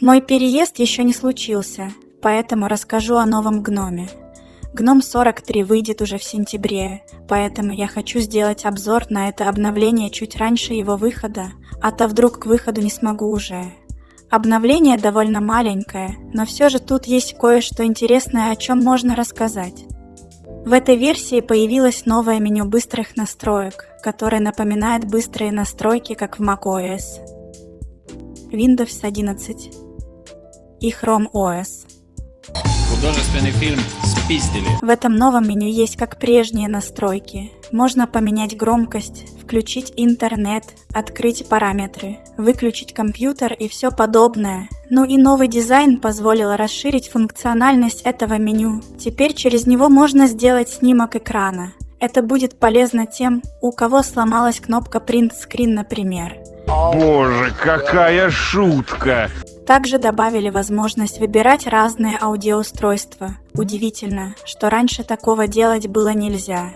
Мой переезд еще не случился, поэтому расскажу о новом гноме. Гном 43 выйдет уже в сентябре, поэтому я хочу сделать обзор на это обновление чуть раньше его выхода, а то вдруг к выходу не смогу уже. Обновление довольно маленькое, но все же тут есть кое-что интересное, о чем можно рассказать. В этой версии появилось новое меню быстрых настроек, которое напоминает быстрые настройки, как в macOS, Windows 11 и Chrome OS. Художественный фильм «Спиздили». В этом новом меню есть как прежние настройки. Можно поменять громкость, включить интернет, открыть параметры, выключить компьютер и все подобное. Ну и новый дизайн позволил расширить функциональность этого меню. Теперь через него можно сделать снимок экрана. Это будет полезно тем, у кого сломалась кнопка Print Screen, например. Боже, какая шутка! Также добавили возможность выбирать разные аудиоустройства. Удивительно, что раньше такого делать было нельзя.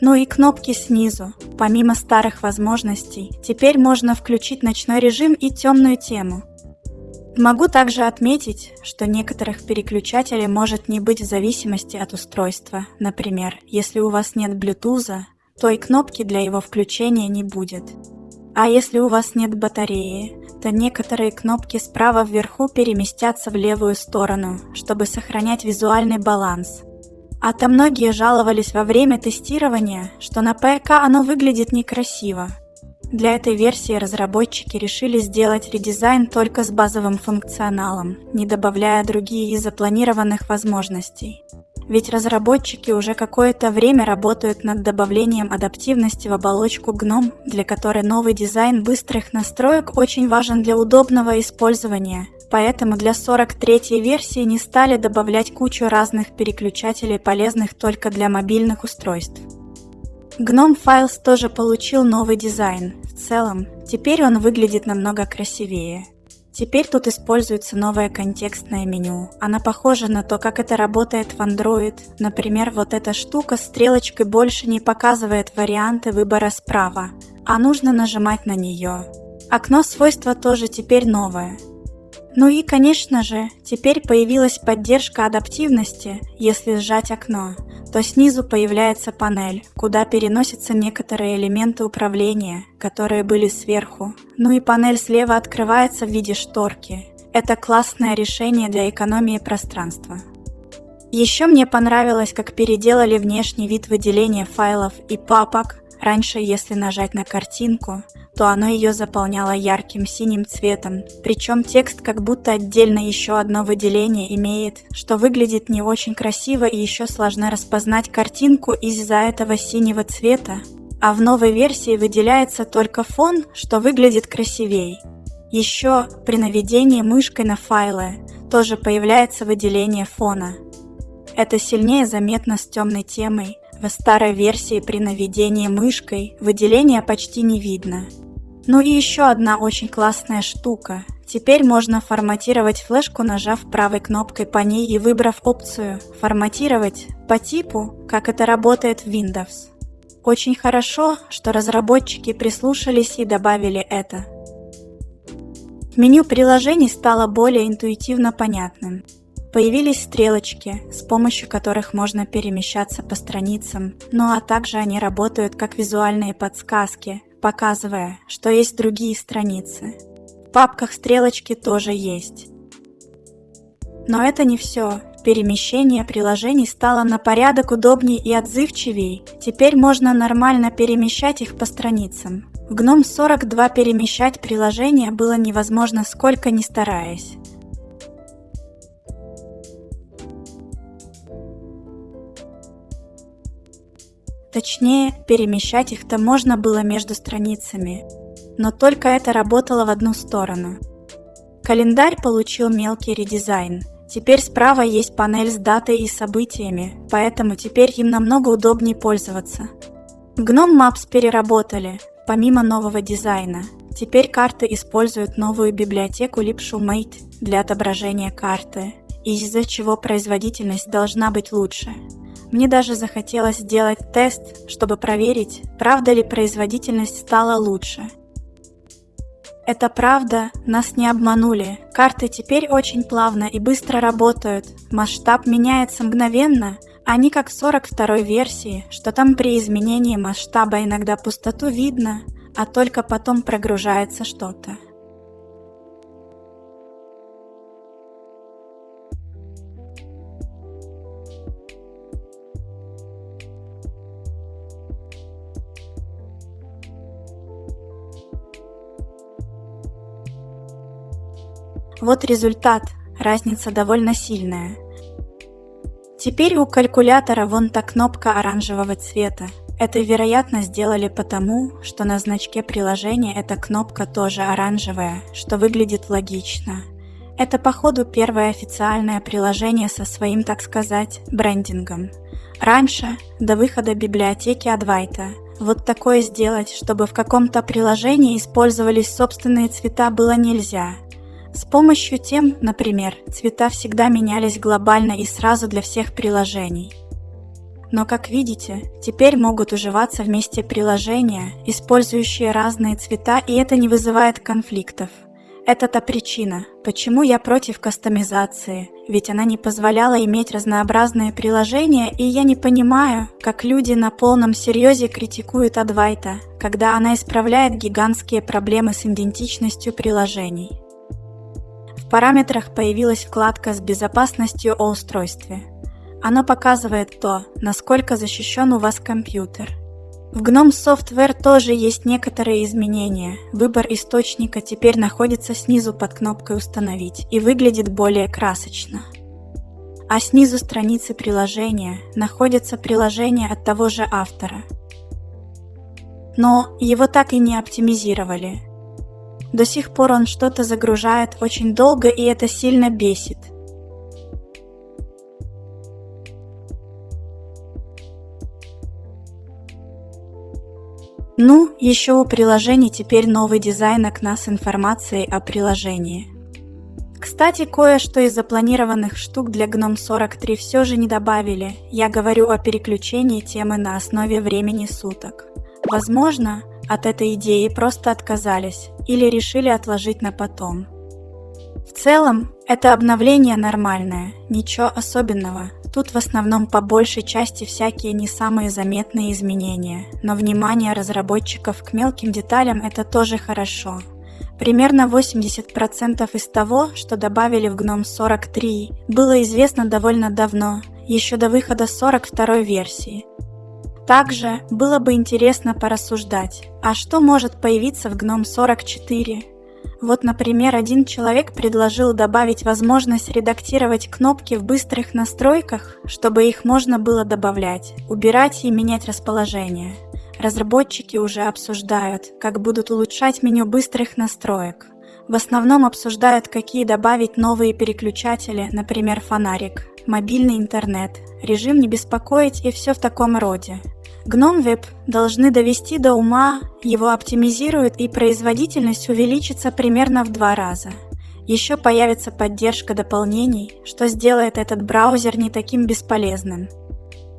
Ну и кнопки снизу. Помимо старых возможностей, теперь можно включить ночной режим и темную тему. Могу также отметить, что некоторых переключателей может не быть в зависимости от устройства. Например, если у вас нет Bluetooth, то и кнопки для его включения не будет. А если у вас нет батареи, то некоторые кнопки справа вверху переместятся в левую сторону, чтобы сохранять визуальный баланс. А то многие жаловались во время тестирования, что на ПК оно выглядит некрасиво. Для этой версии разработчики решили сделать редизайн только с базовым функционалом, не добавляя другие из запланированных возможностей. Ведь разработчики уже какое-то время работают над добавлением адаптивности в оболочку GNOME, для которой новый дизайн быстрых настроек очень важен для удобного использования. Поэтому для 43-й версии не стали добавлять кучу разных переключателей, полезных только для мобильных устройств. GNOME Files тоже получил новый дизайн. В целом, теперь он выглядит намного красивее. Теперь тут используется новое контекстное меню. Она похожа на то, как это работает в Android. Например, вот эта штука стрелочкой больше не показывает варианты выбора справа, а нужно нажимать на нее. Окно свойства тоже теперь новое. Ну и, конечно же, теперь появилась поддержка адаптивности, если сжать окно то снизу появляется панель, куда переносятся некоторые элементы управления, которые были сверху. Ну и панель слева открывается в виде шторки. Это классное решение для экономии пространства. Еще мне понравилось, как переделали внешний вид выделения файлов и папок. Раньше, если нажать на картинку, то оно ее заполняло ярким синим цветом. Причем текст как будто отдельно еще одно выделение имеет, что выглядит не очень красиво и еще сложно распознать картинку из-за этого синего цвета. А в новой версии выделяется только фон, что выглядит красивей. Еще при наведении мышкой на файлы тоже появляется выделение фона. Это сильнее заметно с темной темой, в старой версии при наведении мышкой выделения почти не видно. Ну и еще одна очень классная штука. Теперь можно форматировать флешку, нажав правой кнопкой по ней и выбрав опцию «Форматировать» по типу, как это работает в Windows. Очень хорошо, что разработчики прислушались и добавили это. Меню приложений стало более интуитивно понятным. Появились стрелочки, с помощью которых можно перемещаться по страницам, ну а также они работают как визуальные подсказки, показывая, что есть другие страницы. В папках стрелочки тоже есть. Но это не все. Перемещение приложений стало на порядок удобнее и отзывчивее. Теперь можно нормально перемещать их по страницам. В GNOME 42 перемещать приложения было невозможно сколько ни стараясь. Точнее, перемещать их-то можно было между страницами, но только это работало в одну сторону. Календарь получил мелкий редизайн. Теперь справа есть панель с датой и событиями, поэтому теперь им намного удобнее пользоваться. GNOME Maps переработали, помимо нового дизайна. Теперь карты используют новую библиотеку LibShoMate для отображения карты, из-за чего производительность должна быть лучше. Мне даже захотелось сделать тест, чтобы проверить, правда ли производительность стала лучше. Это правда, нас не обманули. Карты теперь очень плавно и быстро работают. Масштаб меняется мгновенно. Они как в 42 версии, что там при изменении масштаба иногда пустоту видно, а только потом прогружается что-то. Вот результат, разница довольно сильная. Теперь у калькулятора вон та кнопка оранжевого цвета. Это, вероятно, сделали потому, что на значке приложения эта кнопка тоже оранжевая, что выглядит логично. Это, походу, первое официальное приложение со своим, так сказать, брендингом. Раньше, до выхода библиотеки Адвайта, вот такое сделать, чтобы в каком-то приложении использовались собственные цвета было нельзя – с помощью тем, например, цвета всегда менялись глобально и сразу для всех приложений. Но, как видите, теперь могут уживаться вместе приложения, использующие разные цвета, и это не вызывает конфликтов. Это та причина, почему я против кастомизации, ведь она не позволяла иметь разнообразные приложения, и я не понимаю, как люди на полном серьезе критикуют Адвайта, когда она исправляет гигантские проблемы с идентичностью приложений параметрах появилась вкладка с безопасностью о устройстве. Она показывает то, насколько защищен у вас компьютер. В GNOME Software тоже есть некоторые изменения. Выбор источника теперь находится снизу под кнопкой «Установить» и выглядит более красочно. А снизу страницы приложения находится приложение от того же автора. Но его так и не оптимизировали – до сих пор он что-то загружает очень долго, и это сильно бесит. Ну, еще у приложений теперь новый дизайн окна с информацией о приложении. Кстати, кое-что из запланированных штук для GNOME 43 все же не добавили. Я говорю о переключении темы на основе времени суток. Возможно, от этой идеи просто отказались или решили отложить на потом. В целом, это обновление нормальное, ничего особенного. Тут в основном по большей части всякие не самые заметные изменения, но внимание разработчиков к мелким деталям это тоже хорошо. Примерно 80% из того, что добавили в GNOME 43, было известно довольно давно, еще до выхода 42 версии, также было бы интересно порассуждать, а что может появиться в GNOME 44? Вот, например, один человек предложил добавить возможность редактировать кнопки в быстрых настройках, чтобы их можно было добавлять, убирать и менять расположение. Разработчики уже обсуждают, как будут улучшать меню быстрых настроек. В основном обсуждают, какие добавить новые переключатели, например, фонарик, мобильный интернет, режим не беспокоить и все в таком роде. GNOME Web должны довести до ума, его оптимизируют и производительность увеличится примерно в два раза. Еще появится поддержка дополнений, что сделает этот браузер не таким бесполезным.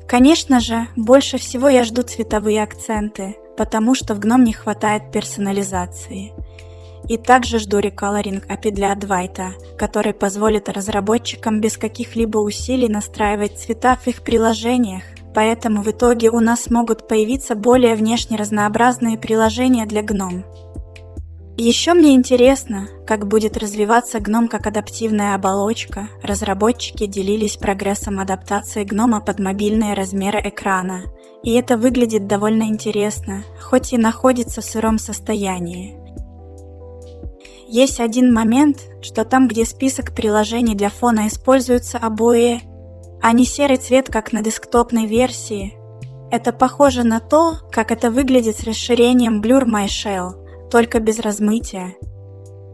Конечно же, больше всего я жду цветовые акценты, потому что в GNOME не хватает персонализации. И также жду реколоринг API для Advaita, который позволит разработчикам без каких-либо усилий настраивать цвета в их приложениях, поэтому в итоге у нас могут появиться более внешне разнообразные приложения для GNOME. Еще мне интересно, как будет развиваться GNOME как адаптивная оболочка. Разработчики делились прогрессом адаптации GNOME под мобильные размеры экрана. И это выглядит довольно интересно, хоть и находится в сыром состоянии. Есть один момент, что там, где список приложений для фона используются обои а не серый цвет, как на десктопной версии. Это похоже на то, как это выглядит с расширением Blur My Shell, только без размытия.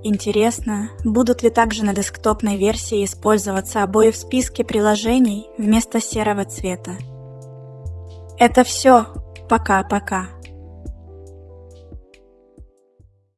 Интересно, будут ли также на десктопной версии использоваться обои в списке приложений вместо серого цвета. Это все. Пока-пока.